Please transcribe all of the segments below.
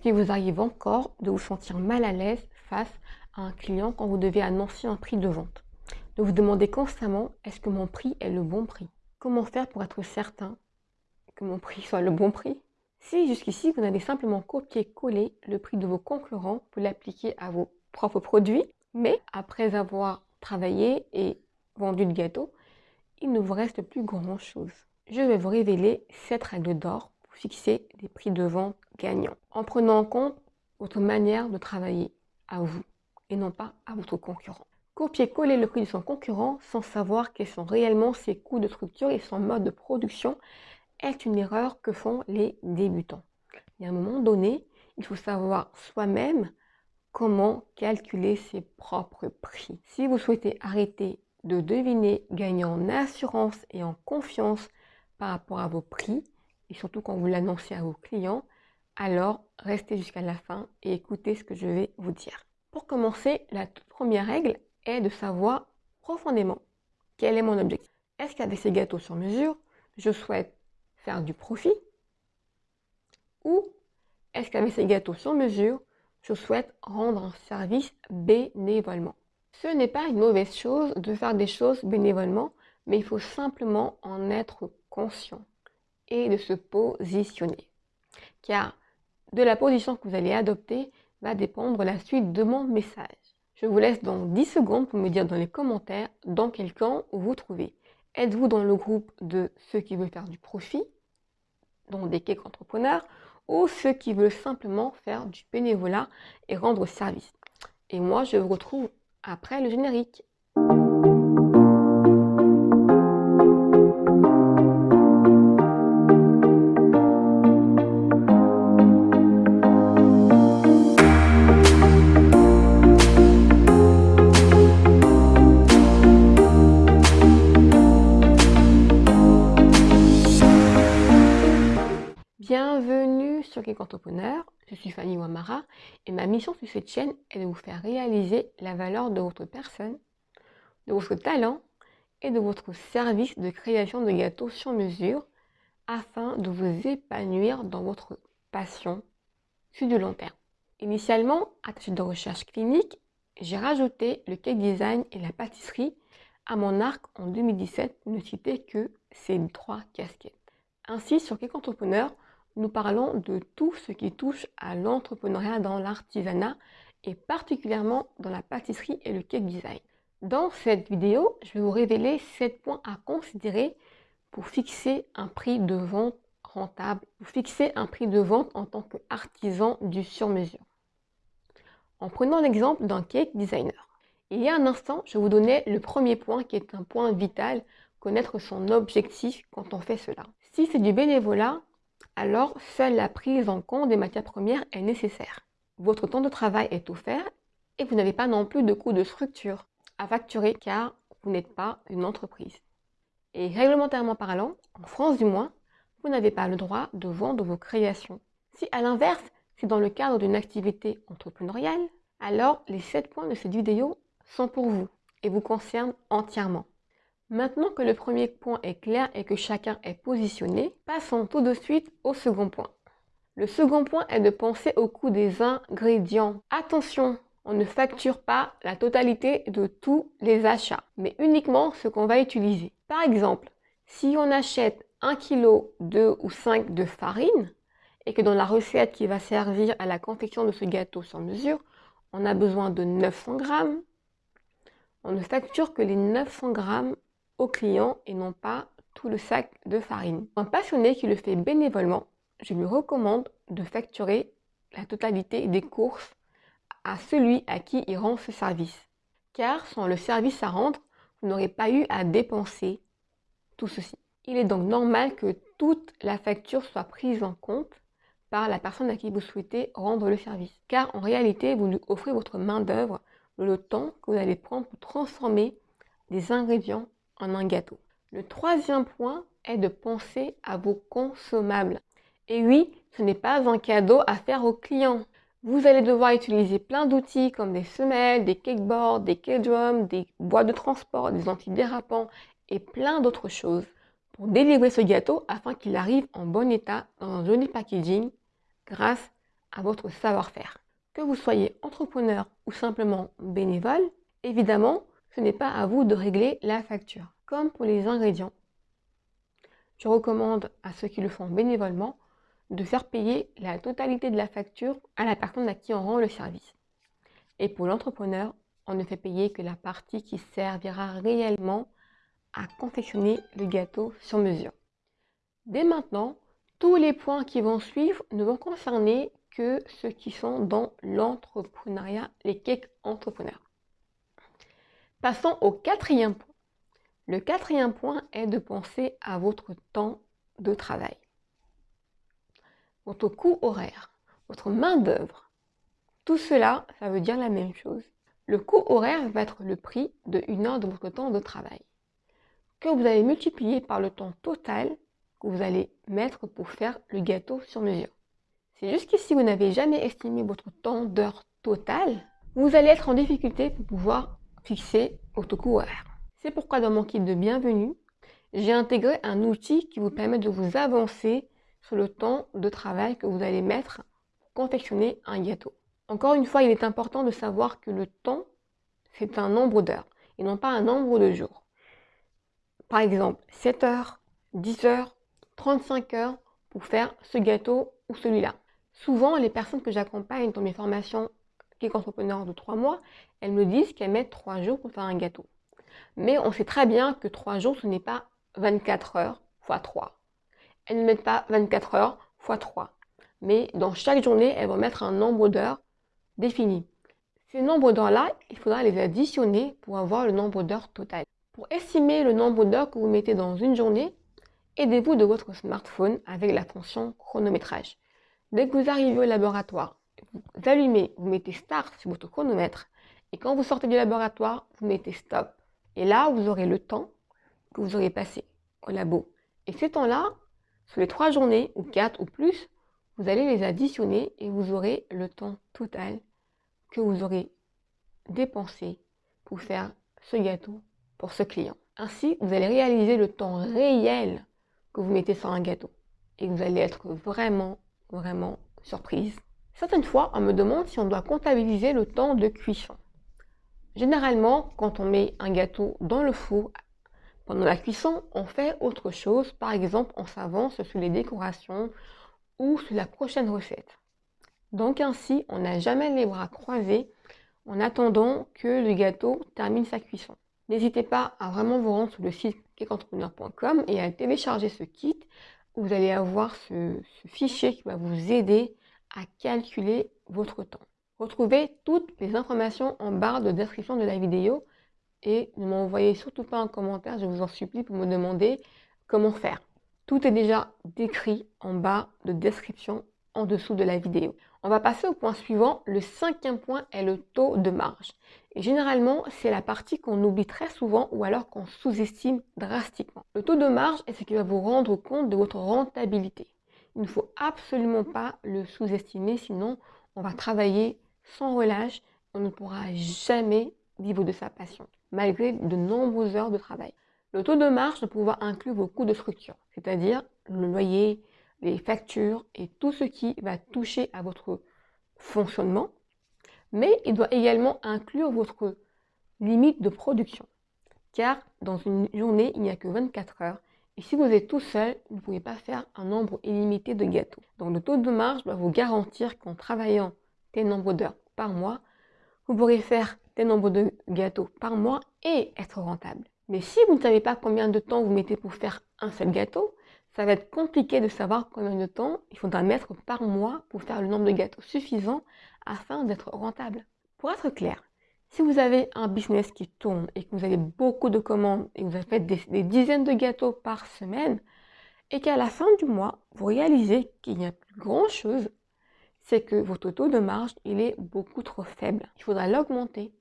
Est-ce qu'il vous arrive encore de vous sentir mal à l'aise face à un client quand vous devez annoncer un prix de vente? De vous demander constamment, est-ce que mon prix est le bon prix? Comment faire pour être certain que mon prix soit le bon prix? Si jusqu'ici vous avez simplement copié-collé le prix de vos concurrents pour l'appliquer à vos propres produits, mais après avoir travaillé et vendu le gâteau, il ne vous reste plus grand chose. Je vais vous révéler cette règle d'or fixer des prix de vente gagnants, en prenant en compte votre manière de travailler à vous et non pas à votre concurrent. Copier-coller le prix de son concurrent sans savoir quels sont réellement ses coûts de structure et son mode de production est une erreur que font les débutants. À un moment donné, il faut savoir soi-même comment calculer ses propres prix. Si vous souhaitez arrêter de deviner, gagner en assurance et en confiance par rapport à vos prix, et surtout quand vous l'annoncez à vos clients, alors restez jusqu'à la fin et écoutez ce que je vais vous dire. Pour commencer, la toute première règle est de savoir profondément quel est mon objectif. Est-ce qu'avec ces gâteaux sur mesure, je souhaite faire du profit? Ou est-ce qu'avec ces gâteaux sur mesure, je souhaite rendre un service bénévolement. Ce n'est pas une mauvaise chose de faire des choses bénévolement, mais il faut simplement en être conscient et de se positionner. Car de la position que vous allez adopter va dépendre la suite de mon message. Je vous laisse donc 10 secondes pour me dire dans les commentaires dans quel camp vous trouvez. Êtes-vous dans le groupe de ceux qui veulent faire du profit, dont des cakes entrepreneurs, ou ceux qui veulent simplement faire du bénévolat et rendre service? Et moi, je vous retrouve après le générique. Cake Entrepreneur, je suis Fanny Wamara et ma mission sur cette chaîne est de vous faire réaliser la valeur de votre personne, de votre talent et de votre service de création de gâteaux sur mesure afin de vous épanouir dans votre passion sur du long terme. Initialement, attaché de recherche clinique, j'ai rajouté le cake design et la pâtisserie à mon arc en 2017 pour ne citer que ces trois casquettes. Ainsi, sur Cake Entrepreneur, nous parlons de tout ce qui touche à l'entrepreneuriat dans l'artisanat et particulièrement dans la pâtisserie et le cake design. Dans cette vidéo, je vais vous révéler 7 points à considérer pour fixer un prix de vente rentable, pour fixer un prix de vente en tant qu'artisan du sur-mesure. En prenant l'exemple d'un cake designer. Il y a un instant, je vous donnais le premier point qui est un point vital, connaître son objectif quand on fait cela. Si c'est du bénévolat, alors seule la prise en compte des matières premières est nécessaire. Votre temps de travail est offert et vous n'avez pas non plus de coût de structure à facturer car vous n'êtes pas une entreprise. Et réglementairement parlant, en France du moins, vous n'avez pas le droit de vendre vos créations. Si à l'inverse, c'est dans le cadre d'une activité entrepreneuriale, alors les 7 points de cette vidéo sont pour vous et vous concernent entièrement. Maintenant que le premier point est clair et que chacun est positionné, passons tout de suite au second point. Le second point est de penser au coût des ingrédients. Attention, on ne facture pas la totalité de tous les achats, mais uniquement ce qu'on va utiliser. Par exemple, si on achète 1 kg, 2 ou 5 de farine, et que dans la recette qui va servir à la confection de ce gâteau sans mesure, on a besoin de 900 grammes, on ne facture que les 900 grammes au client et non pas tout le sac de farine. Un passionné qui le fait bénévolement, je lui recommande de facturer la totalité des courses à celui à qui il rend ce service. Car sans le service à rendre, vous n'aurez pas eu à dépenser tout ceci. Il est donc normal que toute la facture soit prise en compte par la personne à qui vous souhaitez rendre le service. Car en réalité, vous lui offrez votre main d'œuvre, le temps que vous allez prendre pour transformer des ingrédients un gâteau. Le troisième point est de penser à vos consommables. Et oui, ce n'est pas un cadeau à faire aux clients. Vous allez devoir utiliser plein d'outils comme des semelles, des cakeboards, des cake drums, des boîtes de transport, des antidérapants et plein d'autres choses pour délivrer ce gâteau afin qu'il arrive en bon état dans un joli packaging grâce à votre savoir-faire. Que vous soyez entrepreneur ou simplement bénévole, évidemment, ce n'est pas à vous de régler la facture. Comme pour les ingrédients, je recommande à ceux qui le font bénévolement de faire payer la totalité de la facture à la personne à qui on rend le service. Et pour l'entrepreneur, on ne fait payer que la partie qui servira réellement à confectionner le gâteau sur mesure. Dès maintenant, tous les points qui vont suivre ne vont concerner que ceux qui sont dans l'entrepreneuriat, les cakes entrepreneurs. Passons au quatrième point. Le quatrième point est de penser à votre temps de travail. Votre coût horaire, votre main-d'œuvre. Tout cela, ça veut dire la même chose. Le coût horaire va être le prix de une heure de votre temps de travail que vous allez multiplier par le temps total que vous allez mettre pour faire le gâteau sur mesure. Si jusqu'ici vous n'avez jamais estimé votre temps d'heure total, vous allez être en difficulté pour pouvoir votre coût horaire. C'est pourquoi dans mon kit de bienvenue, j'ai intégré un outil qui vous permet de vous avancer sur le temps de travail que vous allez mettre pour confectionner un gâteau. Encore une fois, il est important de savoir que le temps, c'est un nombre d'heures et non pas un nombre de jours. Par exemple, 7 heures, 10 heures, 35 heures pour faire ce gâteau ou celui-là. Souvent, les personnes que j'accompagne dans mes formations Geek Entrepreneur de 3 mois, elles me disent qu'elles mettent 3 jours pour faire un gâteau. Mais on sait très bien que 3 jours, ce n'est pas 24 heures x 3. Elles ne mettent pas 24 heures x 3. Mais dans chaque journée, elles vont mettre un nombre d'heures défini. Ces nombres d'heures-là, il faudra les additionner pour avoir le nombre d'heures total. Pour estimer le nombre d'heures que vous mettez dans une journée, aidez-vous de votre smartphone avec la fonction chronométrage. Dès que vous arrivez au laboratoire, vous allumez, vous mettez Start sur votre chronomètre et quand vous sortez du laboratoire, vous mettez Stop. Et là, vous aurez le temps que vous aurez passé au labo. Et ces temps-là, sur les trois journées ou quatre ou plus, vous allez les additionner et vous aurez le temps total que vous aurez dépensé pour faire ce gâteau pour ce client. Ainsi, vous allez réaliser le temps réel que vous mettez sur un gâteau et vous allez être vraiment, vraiment surprise. Certaines fois, on me demande si on doit comptabiliser le temps de cuisson. Généralement, quand on met un gâteau dans le four, pendant la cuisson, on fait autre chose. Par exemple, on s'avance sur les décorations ou sur la prochaine recette. Donc ainsi, on n'a jamais les bras croisés en attendant que le gâteau termine sa cuisson. N'hésitez pas à vraiment vous rendre sur le site cakeentrepreneur.com et à télécharger ce kit vous allez avoir ce fichier qui va vous aider à calculer votre temps. Retrouvez toutes les informations en barre de description de la vidéo et ne m'envoyez surtout pas un commentaire, je vous en supplie, pour me demander comment faire. Tout est déjà décrit en bas de description en dessous de la vidéo. On va passer au point suivant. Le cinquième point est le taux de marge. Et généralement, c'est la partie qu'on oublie très souvent ou alors qu'on sous-estime drastiquement. Le taux de marge est ce qui va vous rendre compte de votre rentabilité. Il ne faut absolument pas le sous-estimer, sinon on va travailler sans relâche. On ne pourra jamais vivre de sa passion, malgré de nombreuses heures de travail. Le taux de marge doit pouvoir inclure vos coûts de structure, c'est-à-dire le loyer, les factures et tout ce qui va toucher à votre fonctionnement, mais il doit également inclure votre limite de production. Car dans une journée, il n'y a que 24 heures et si vous êtes tout seul, vous ne pouvez pas faire un nombre illimité de gâteaux. Donc le taux de marge doit vous garantir qu'en travaillant tel nombre d'heures par mois, vous pourrez faire tel nombre de gâteaux par mois et être rentable. Mais si vous ne savez pas combien de temps vous mettez pour faire un seul gâteau, ça va être compliqué de savoir combien de temps il faudra mettre par mois pour faire le nombre de gâteaux suffisant afin d'être rentable. Pour être clair, si vous avez un business qui tourne et que vous avez beaucoup de commandes et que vous faites des, des dizaines de gâteaux par semaine et qu'à la fin du mois, vous réalisez qu'il n'y a plus grand chose, c'est que votre taux de marge, il est beaucoup trop faible. Il faudra l'augmenter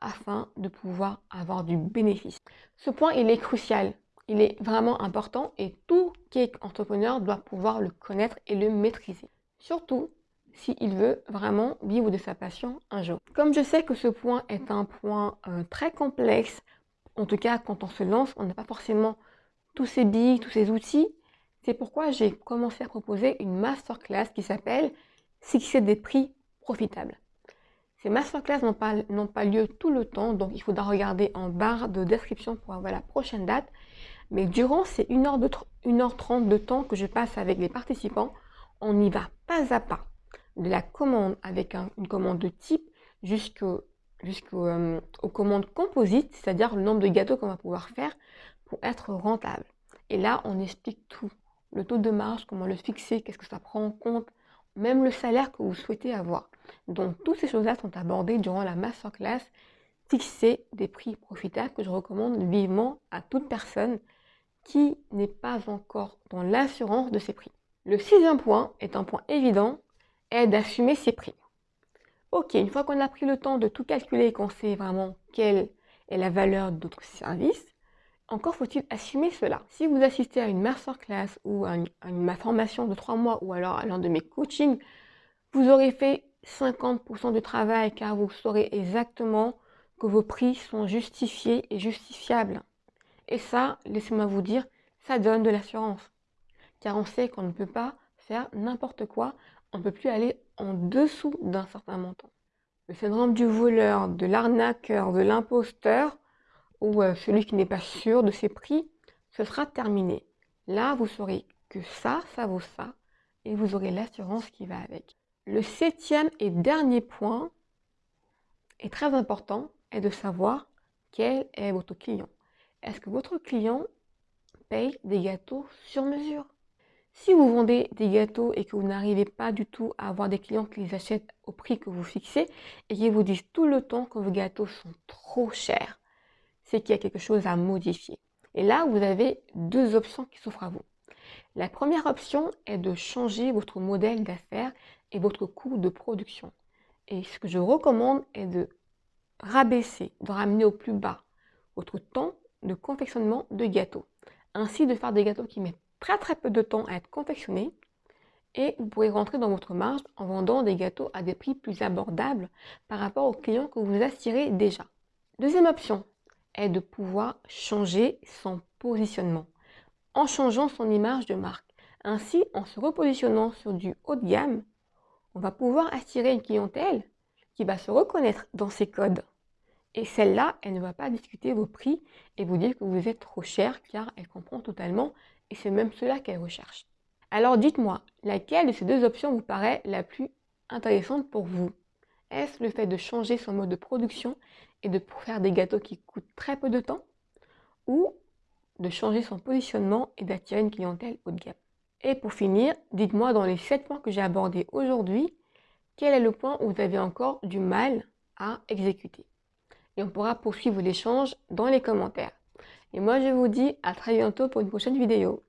afin de pouvoir avoir du bénéfice. Ce point, il est crucial il est vraiment important et tout cake entrepreneur doit pouvoir le connaître et le maîtriser. Surtout s'il veut vraiment vivre de sa passion un jour. Comme je sais que ce point est un point euh, très complexe, en tout cas quand on se lance, on n'a pas forcément tous ces billes, tous ces outils, c'est pourquoi j'ai commencé à proposer une masterclass qui s'appelle fixer des prix profitables. Ces masterclass n'ont pas, lieu tout le temps, donc il faudra regarder en barre de description pour avoir la prochaine date. Mais durant ces 1h30 de temps que je passe avec les participants, on y va pas à pas de la commande avec une commande de type jusqu'aux euh, commandes composites, c'est-à-dire le nombre de gâteaux qu'on va pouvoir faire pour être rentable. Et là, on explique tout. Le taux de marge, comment le fixer, qu'est-ce que ça prend en compte, même le salaire que vous souhaitez avoir. Donc, toutes ces choses-là sont abordées durant la masterclass Fixer des prix profitables que je recommande vivement à toute personne qui n'est pas encore dans l'assurance de ses prix. Le sixième point est un point évident, est d'assumer ses prix. Ok, une fois qu'on a pris le temps de tout calculer et qu'on sait vraiment quelle est la valeur de notre service, encore faut-il assumer cela. Si vous assistez à une masterclass ou à une, formation de trois mois ou alors à l'un de mes coachings, vous aurez fait 50% du travail car vous saurez exactement que vos prix sont justifiés et justifiables. Et ça, laissez-moi vous dire, ça donne de l'assurance. Car on sait qu'on ne peut pas faire n'importe quoi, on ne peut plus aller en dessous d'un certain montant. Le syndrome du voleur, de l'arnaqueur, de l'imposteur, ou euh, celui qui n'est pas sûr de ses prix, ce sera terminé. Là, vous saurez que ça, ça vaut ça, et vous aurez l'assurance qui va avec. Le septième et dernier point est très important, est de savoir quel est votre client. Est-ce que votre client paye des gâteaux sur mesure? Si vous vendez des gâteaux et que vous n'arrivez pas du tout à avoir des clients qui les achètent au prix que vous fixez et qui vous disent tout le temps que vos gâteaux sont trop chers, c'est qu'il y a quelque chose à modifier. Et là, vous avez deux options qui s'offrent à vous. La première option est de changer votre modèle d'affaires et votre coût de production. Et ce que je recommande est de rabaisser, de ramener au plus bas votre temps de confectionnement de gâteaux. Ainsi de faire des gâteaux qui mettent très très peu de temps à être confectionnés et vous pourrez rentrer dans votre marge en vendant des gâteaux à des prix plus abordables par rapport aux clients que vous attirez déjà. Deuxième option, est de pouvoir changer son positionnement en changeant son image de marque. Ainsi, en se repositionnant sur du haut de gamme, on va pouvoir attirer une clientèle qui va se reconnaître dans ces codes. Et celle-là, elle ne va pas discuter vos prix et vous dire que vous êtes trop cher car elle comprend totalement et c'est même cela qu'elle recherche. Alors dites-moi, laquelle de ces deux options vous paraît la plus intéressante pour vous? Est-ce le fait de changer son mode de production et de faire des gâteaux qui coûtent très peu de temps? Ou de changer son positionnement et d'attirer une clientèle haut de gamme? Et pour finir, dites-moi dans les 7 points que j'ai abordés aujourd'hui, quel est le point où vous avez encore du mal à exécuter? Et on pourra poursuivre l'échange dans les commentaires. Et moi je vous dis à très bientôt pour une prochaine vidéo.